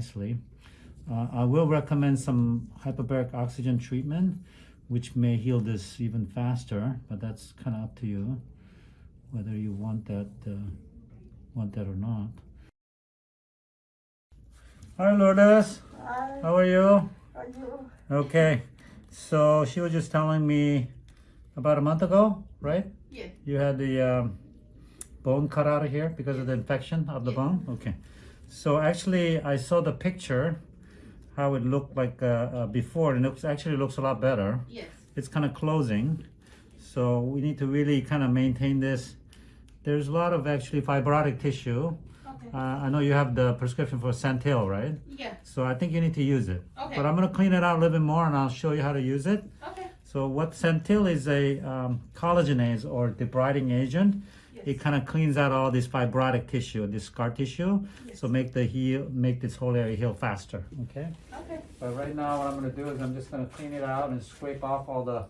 nicely. Uh, I will recommend some hyperbaric oxygen treatment, which may heal this even faster, but that's kind of up to you, whether you want that, uh, want that or not. Hi, Lourdes. Hi, How are you? are you? Okay, so she was just telling me about a month ago, right? Yes. You had the um, bone cut out of here because of the infection of the Yes. bone? Okay. So actually, I saw the picture, how it looked like uh, uh, before, and it looks, actually looks a lot better. Yes. It's kind of closing. So we need to really kind of maintain this. There's a lot of actually fibrotic tissue. Okay. Uh, I know you have the prescription for Santyl, right? Yeah. So I think you need to use it. Okay. But I'm going to clean it out a little bit more and I'll show you how to use it. Okay. So what Santyl is a um, collagenase or debriding agent. Yes. It kind of cleans out all this fibrotic tissue, this scar tissue, so make the heal, make this whole area heal faster. Okay. Okay. But right now, what I'm going to do is I'm just going to clean it out and scrape off all the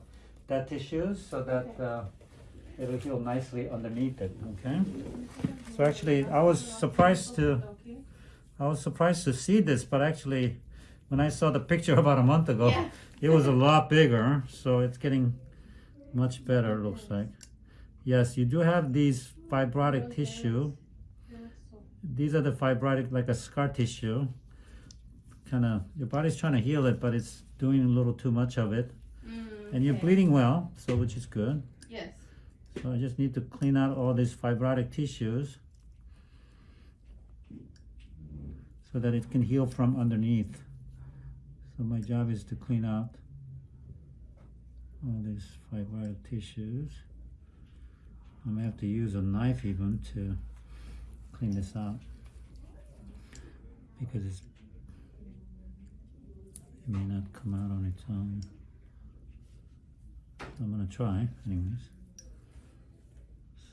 dead tissues so that Okay. uh, it'll heal nicely underneath it. Okay. So actually, I was surprised to I was surprised to see this, but actually, when I saw the picture about a month ago, Yeah. it was a lot bigger. So it's getting much better, it looks like. Yes, you do have these fibrotic tissue. These are the fibrotic, like a scar tissue. Kind of, your body's trying to heal it, but it's doing a little too much of it. Mm, And you're okay. bleeding well, so which is good. Yes. So I just need to clean out all these fibrotic tissues so that it can heal from underneath. So my job is to clean out all these fibrotic tissues. Um, I may have to use a knife even to clean this out because it's it may not come out on its own. I'm gonna try anyways.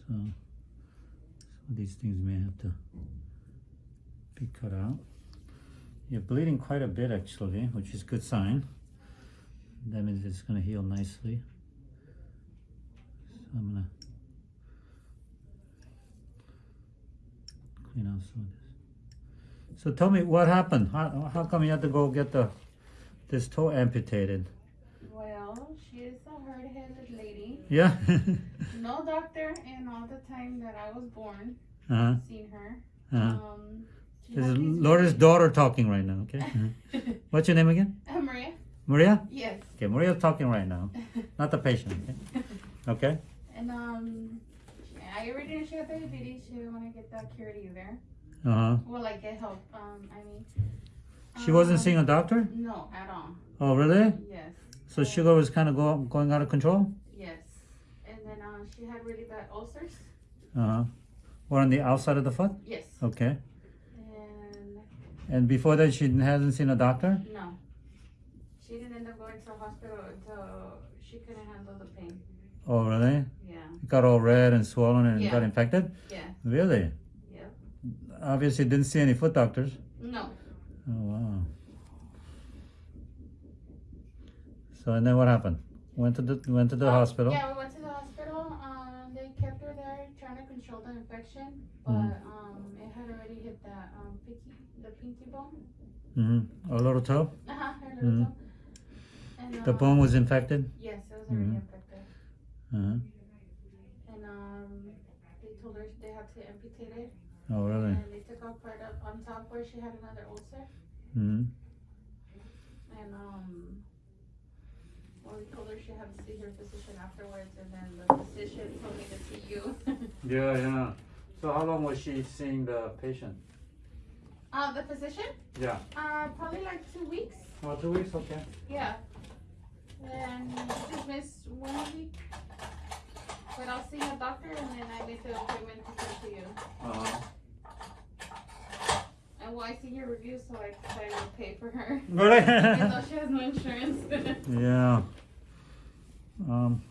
So, of these things may have to be cut out. You're bleeding quite a bit actually, which is a good sign. That means it's gonna heal nicely. So I'm gonna clean out some of this. So tell me what happened? How, how come you had to go get the this toe amputated? Well, she is a hard-headed lady. Yeah. No doctor in all the time that I was born uh-huh. seen her. Uh-huh. Um, she This is Laura's daughter talking right now, okay? Uh-huh. What's your name again? Uh, Maria. Maria? Yes. Okay, Maria's talking right now, not the patient, okay? Okay? And um, I already knew she had diabetes. She didn't want to get that cured either. Uh-huh. Well, like get help. Um, I mean. She wasn't um, seeing a doctor? No, at all. Oh, really? Yes. So sugar was kind of go, going out of control? Yes. And then uh, she had really bad ulcers. Uh-huh. Or on the outside of the foot? Yes. Okay. And before that, she hasn't seen a doctor? no. She didn't end up going to the hospital until she couldn't handle the pain. Oh, really? Yeah. It got all red and swollen and Yeah. got infected? Yeah. Really? Yeah. Obviously didn't see any foot doctors. No. Oh, wow. So, and then what happened? Went to the, went to the Uh, hospital? Yeah, we went to the hospital. Um, they kept her there trying to control the infection, but Mhm. um, it had already hit that um, pinky, the pinky bone. Mm-hmm. A little toe? Uh huh. Her little Mhm. toe. And, The um, bone was infected? Yes, it was already Mhm. infected. Uh-huh. And um, they told her they had to amputate it. Oh, really? And they took off part up on top where she had another ulcer. Mm-hmm. And um, well, we told her she had to see her physician afterwards, and then the physician told me to see you. Yeah, yeah. So how long was she seeing the patient? Uh, the physician? Yeah. Uh, probably like two weeks. Oh, two weeks, okay. Yeah. And just missed one week. But I'll see a doctor, and then I make the appointment to come to you. Uh-huh. And well, I see your review, so I decided to pay for her. Even Really? though she has no insurance. yeah. Um,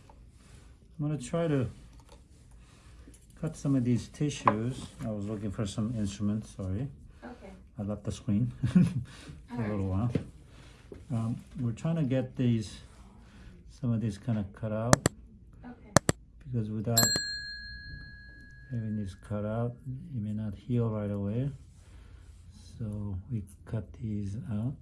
I'm gonna try to cut some of these tissues. I was looking for some instruments, sorry. I left the screen for a little while. Um, we're trying to get these, some of these kind of cut out Okay. because without having these cut out, it may not heal right away. So we cut these out.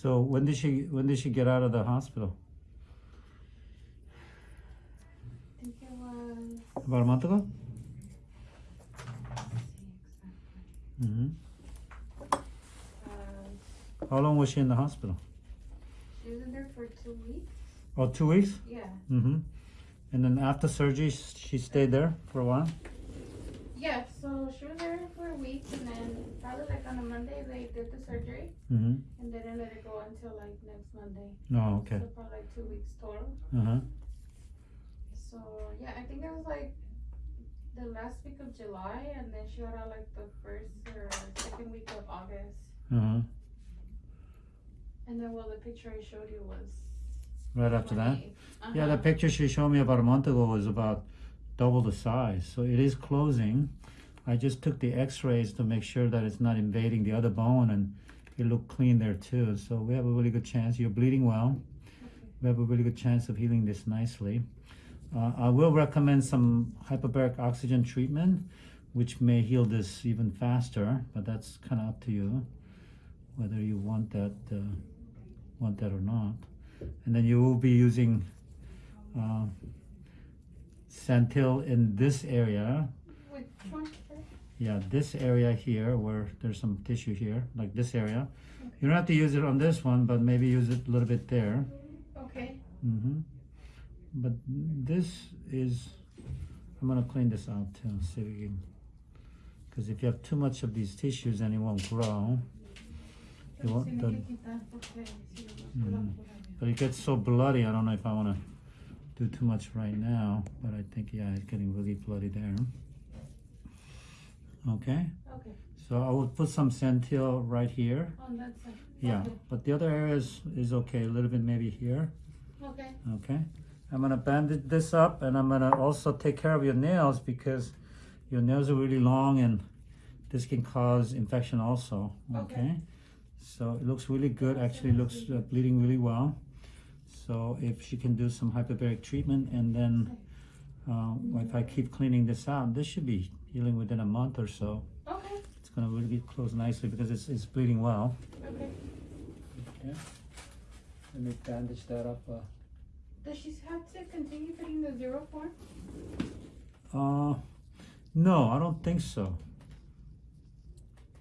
So when did she when did she get out of the hospital? I think it was. About a month ago. let's hmm Uh, How long was she in the hospital? she was in there for two weeks. Oh, two weeks. Yeah. Mm-hmm. And then after surgery, she stayed there for a while. Yeah, so she was there for a week and then probably like on a Monday they did the surgery Mm-hmm. and they didn't let it go until like next Monday. Oh, okay. So probably like two weeks total. Uh huh. So yeah, I think it was like the last week of July and then she got out like the first or second week of August. Uh huh. And then well the picture I showed you was Right after that. Yeah, Uh-huh. the picture she showed me about a month ago was about double the size. So it is closing. I just took the x-rays to make sure that it's not invading the other bone and it looked clean there too. So we have a really good chance. You're bleeding well. We have a really good chance of healing this nicely. Uh, I will recommend some hyperbaric oxygen treatment, which may heal this even faster, but that's kind of up to you, whether you want that, uh, want that or not. And then you will be using uh, Santyl in this area. Which one? Yeah, this area here where there's some tissue here, like this area. You don't have to use it on this one, but maybe use it a little bit there. Okay. hmm But this is, I'm gonna clean this out too, see if we can, because if you have too much of these tissues, then it won't grow. It won't, the- me quitar porque si no, la pura but it gets so bloody, I don't know if I wanna do too much right now, but I think, yeah, it's getting really bloody there. Okay, Okay, so I will put some Santyl right here, on that side. yeah, Okay. but the other areas is okay, a little bit maybe here. Okay. Okay, I'm gonna bandage this up and I'm gonna also take care of your nails because your nails are really long and this can cause infection also, okay? Okay. So it looks really good, actually looks uh, bleeding really well. So if she can do some hyperbaric treatment and then uh, if I keep cleaning this out, this should be healing within a month or so. Okay. It's gonna really get closed nicely because it's, it's bleeding well. Okay. Okay. Let me bandage that up. Uh, Does she have to continue putting the Xeroform? Uh, no, I don't think so.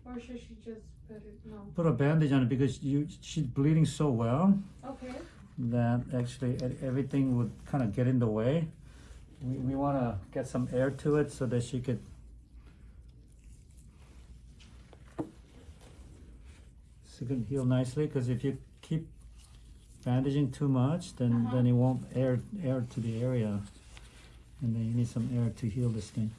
Or should she just put it, no? Put a bandage on it because you she's bleeding so well Okay. that actually everything would kind of get in the way. We, we want to get some air to it so that she could. She can heal nicely because if you keep bandaging too much, then Uh-huh. then it won't air air to the area, and then you need some air to heal this thing.